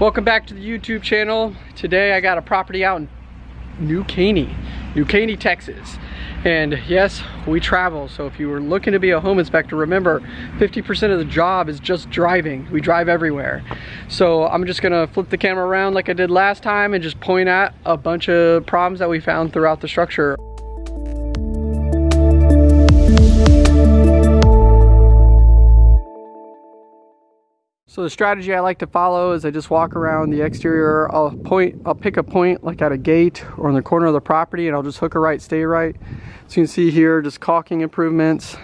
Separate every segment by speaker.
Speaker 1: Welcome back to the YouTube channel. Today I got a property out in New Caney, New Caney, Texas. And yes, we travel. So if you were looking to be a home inspector, remember 50% of the job is just driving. We drive everywhere. So I'm just gonna flip the camera around like I did last time and just point at a bunch of problems that we found throughout the structure. So the strategy I like to follow is I just walk around the exterior. I'll point, I'll pick a point like at a gate or in the corner of the property and I'll just hook a right, stay right. So you can see here, just caulking improvements.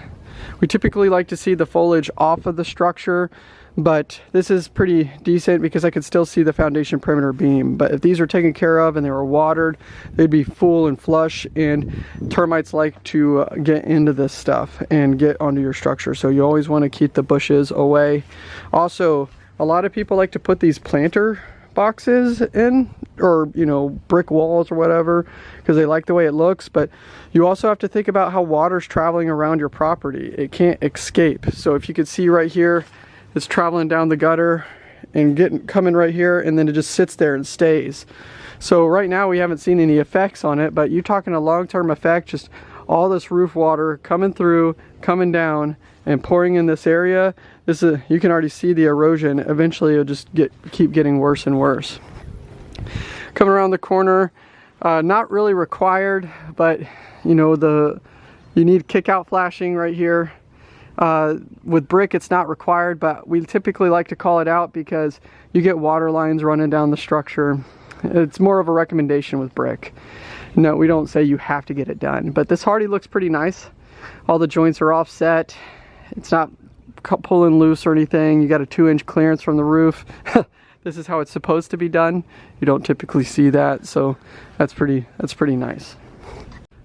Speaker 1: We typically like to see the foliage off of the structure but this is pretty decent because I could still see the foundation perimeter beam. But if these are taken care of and they were watered, they'd be full and flush and termites like to uh, get into this stuff and get onto your structure. So you always want to keep the bushes away. Also, a lot of people like to put these planter boxes in or you know brick walls or whatever because they like the way it looks but you also have to think about how water's traveling around your property it can't escape so if you could see right here it's traveling down the gutter and getting coming right here and then it just sits there and stays. So right now we haven't seen any effects on it, but you're talking a long-term effect, just all this roof water coming through, coming down and pouring in this area. This is, you can already see the erosion. Eventually it'll just get keep getting worse and worse. Coming around the corner, uh, not really required, but you know, the you need kick out flashing right here uh, with brick, it's not required, but we typically like to call it out because you get water lines running down the structure. It's more of a recommendation with brick. No, we don't say you have to get it done, but this Hardie looks pretty nice. All the joints are offset. It's not pulling loose or anything. You got a two inch clearance from the roof. this is how it's supposed to be done. You don't typically see that, so that's pretty, that's pretty nice.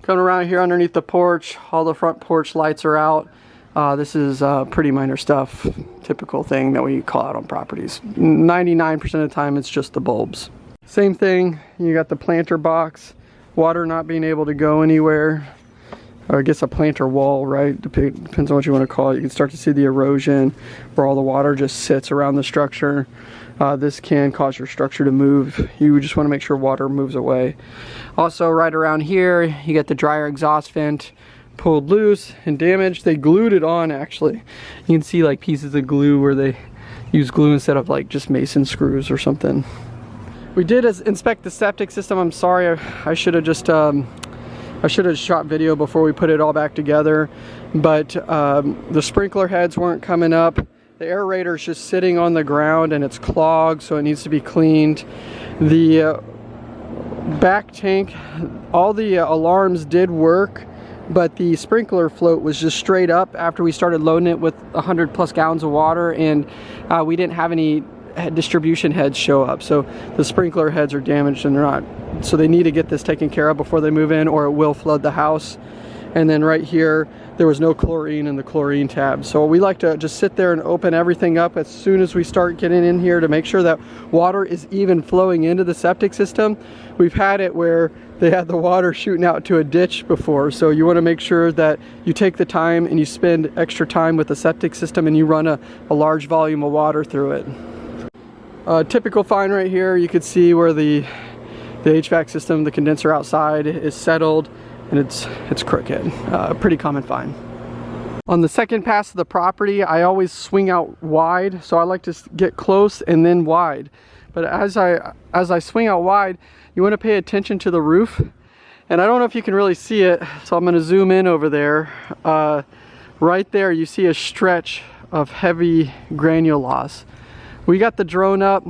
Speaker 1: Coming around here underneath the porch, all the front porch lights are out. Uh, this is uh, pretty minor stuff, typical thing that we call out on properties. 99% of the time it's just the bulbs. Same thing, you got the planter box, water not being able to go anywhere. I guess a planter wall, right? Depends on what you want to call it. You can start to see the erosion where all the water just sits around the structure. Uh, this can cause your structure to move. You just want to make sure water moves away. Also right around here, you get the dryer exhaust vent pulled loose and damaged. They glued it on actually. You can see like pieces of glue where they use glue instead of like just mason screws or something. We did inspect the septic system. I'm sorry, I, I should have just, um, I should have shot video before we put it all back together. But um, the sprinkler heads weren't coming up. The aerator is just sitting on the ground and it's clogged, so it needs to be cleaned. The uh, back tank, all the uh, alarms did work, but the sprinkler float was just straight up after we started loading it with 100 plus gallons of water and uh, we didn't have any distribution heads show up. So the sprinkler heads are damaged and they're not so they need to get this taken care of before they move in or it will flood the house. And then right here there was no chlorine in the chlorine tab. So we like to just sit there and open everything up as soon as we start getting in here to make sure that water is even flowing into the septic system. We've had it where they had the water shooting out to a ditch before. So you want to make sure that you take the time and you spend extra time with the septic system and you run a, a large volume of water through it uh, typical find right here you could see where the the HVAC system the condenser outside is settled and it's it's crooked. Uh, pretty common find. On the second pass of the property, I always swing out wide, so I like to get close and then wide. But as I as I swing out wide, you want to pay attention to the roof. And I don't know if you can really see it, so I'm going to zoom in over there. Uh, right there, you see a stretch of heavy granule loss. We got the drone up,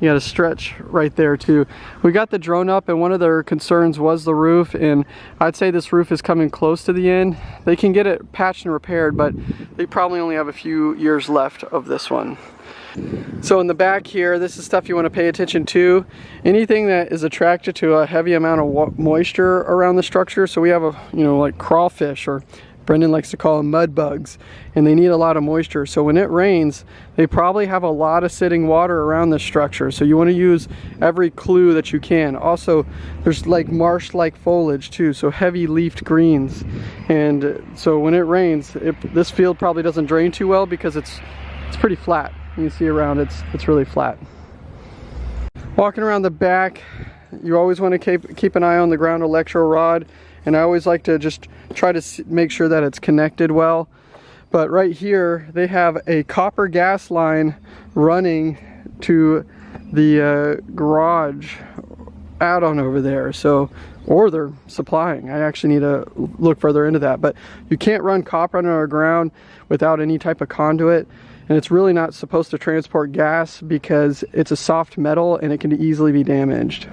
Speaker 1: you got a stretch right there too. We got the drone up and one of their concerns was the roof and I'd say this roof is coming close to the end. They can get it patched and repaired but they probably only have a few years left of this one. So in the back here, this is stuff you want to pay attention to. Anything that is attracted to a heavy amount of moisture around the structure. So we have a, you know, like crawfish or Brendan likes to call them mud bugs and they need a lot of moisture. So when it rains, they probably have a lot of sitting water around the structure. So you want to use every clue that you can. Also, there's like marsh-like foliage too, so heavy leafed greens. And so when it rains, it, this field probably doesn't drain too well because it's it's pretty flat. You see around it's it's really flat. Walking around the back, you always want to keep, keep an eye on the ground electro rod and I always like to just try to make sure that it's connected well. But right here, they have a copper gas line running to the uh, garage add-on over there. So, or they're supplying. I actually need to look further into that. But you can't run copper underground without any type of conduit. And it's really not supposed to transport gas because it's a soft metal and it can easily be damaged.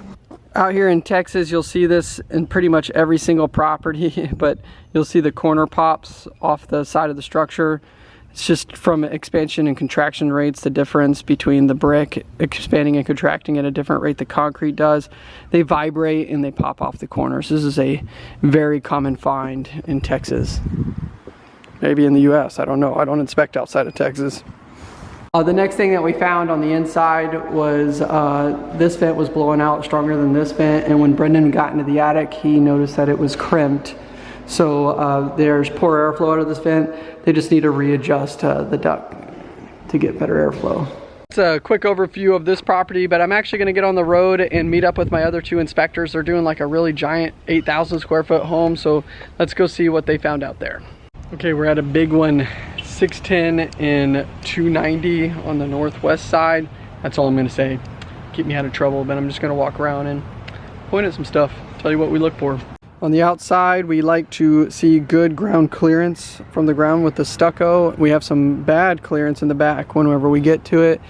Speaker 1: Out here in Texas, you'll see this in pretty much every single property, but you'll see the corner pops off the side of the structure. It's just from expansion and contraction rates, the difference between the brick expanding and contracting at a different rate the concrete does. They vibrate and they pop off the corners. This is a very common find in Texas. Maybe in the US, I don't know. I don't inspect outside of Texas. Uh, the next thing that we found on the inside was uh, this vent was blowing out stronger than this vent and when Brendan got into the attic he noticed that it was crimped so uh, there's poor airflow out of this vent they just need to readjust uh, the duct to get better airflow. It's a quick overview of this property but I'm actually going to get on the road and meet up with my other two inspectors they're doing like a really giant 8,000 square foot home so let's go see what they found out there. Okay we're at a big one 610 and 290 on the northwest side. That's all I'm gonna say. Keep me out of trouble, but I'm just gonna walk around and point at some stuff, tell you what we look for. On the outside, we like to see good ground clearance from the ground with the stucco. We have some bad clearance in the back whenever we get to it.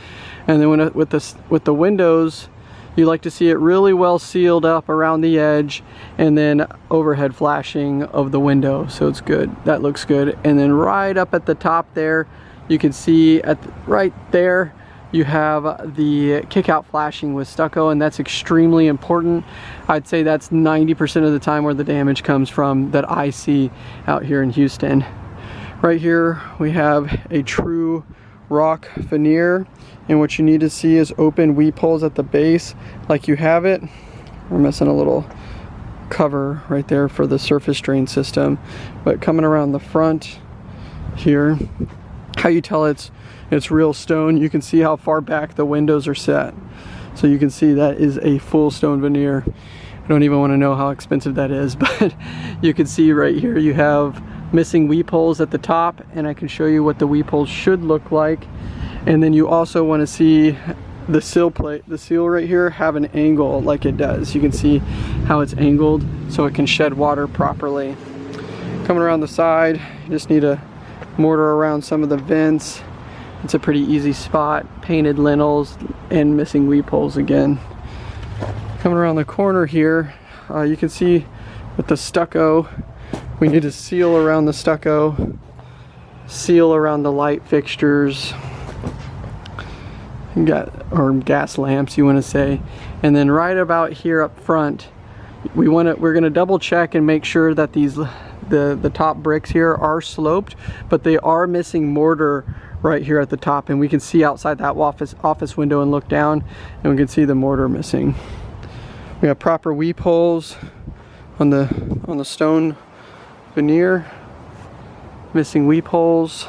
Speaker 1: And then with, the, with the windows, you like to see it really well sealed up around the edge and then overhead flashing of the window so it's good. That looks good. And then right up at the top there you can see at the, right there you have the kick out flashing with stucco and that's extremely important. I'd say that's 90% of the time where the damage comes from that I see out here in Houston. Right here we have a true rock veneer and what you need to see is open weep holes at the base like you have it. We're missing a little cover right there for the surface drain system but coming around the front here how you tell it's it's real stone you can see how far back the windows are set. So you can see that is a full stone veneer. I don't even want to know how expensive that is but you can see right here you have missing weep holes at the top and I can show you what the weep holes should look like. And then you also want to see the sill plate the seal right here have an angle like it does. You can see how it's angled so it can shed water properly. Coming around the side you just need to mortar around some of the vents. It's a pretty easy spot. Painted lintels and missing weep holes again. Coming around the corner here uh, you can see with the stucco we need to seal around the stucco seal around the light fixtures. Got or gas lamps you want to say. And then right about here up front we want to we're going to double check and make sure that these the the top bricks here are sloped but they are missing mortar right here at the top. And we can see outside that office office window and look down and we can see the mortar missing. We have proper weep holes on the on the stone veneer missing weep holes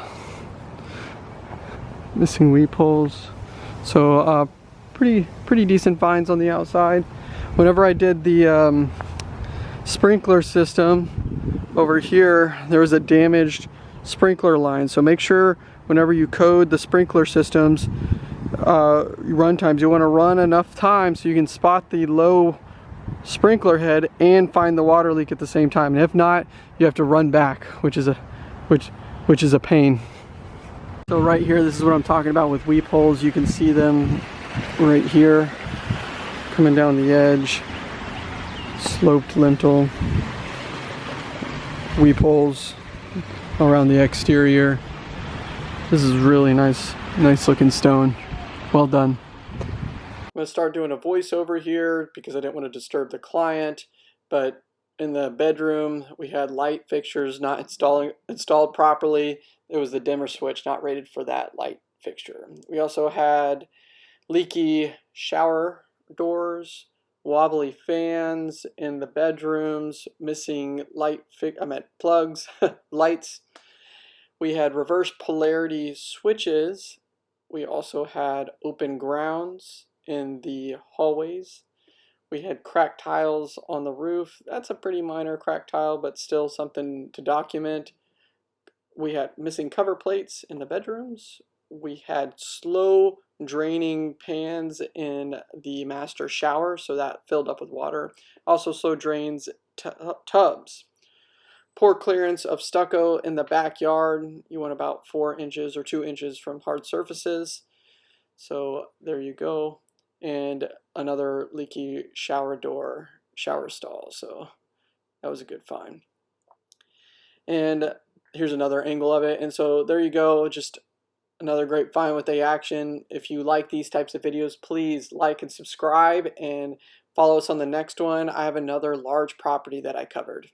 Speaker 1: missing weep holes so uh, pretty, pretty decent finds on the outside. Whenever I did the um, sprinkler system over here, there was a damaged sprinkler line. So make sure whenever you code the sprinkler systems, uh, run times, you want to run enough time so you can spot the low sprinkler head and find the water leak at the same time. And if not, you have to run back, which is a, which, which is a pain. So right here, this is what I'm talking about with weep holes. You can see them right here, coming down the edge, sloped lintel, weep holes around the exterior. This is really nice, nice looking stone. Well done. I'm gonna start doing a voiceover here because I didn't want to disturb the client, but in the bedroom we had light fixtures not installing installed properly it was the dimmer switch not rated for that light fixture. We also had leaky shower doors, wobbly fans in the bedrooms, missing light, I meant plugs, lights. We had reverse polarity switches. We also had open grounds in the hallways. We had cracked tiles on the roof. That's a pretty minor cracked tile, but still something to document. We had missing cover plates in the bedrooms. We had slow draining pans in the master shower, so that filled up with water. Also slow drains tubs. Poor clearance of stucco in the backyard. You want about four inches or two inches from hard surfaces. So there you go. And another leaky shower door, shower stall. So that was a good find. And here's another angle of it. And so there you go. Just another great find with a action. If you like these types of videos, please like and subscribe and follow us on the next one. I have another large property that I covered.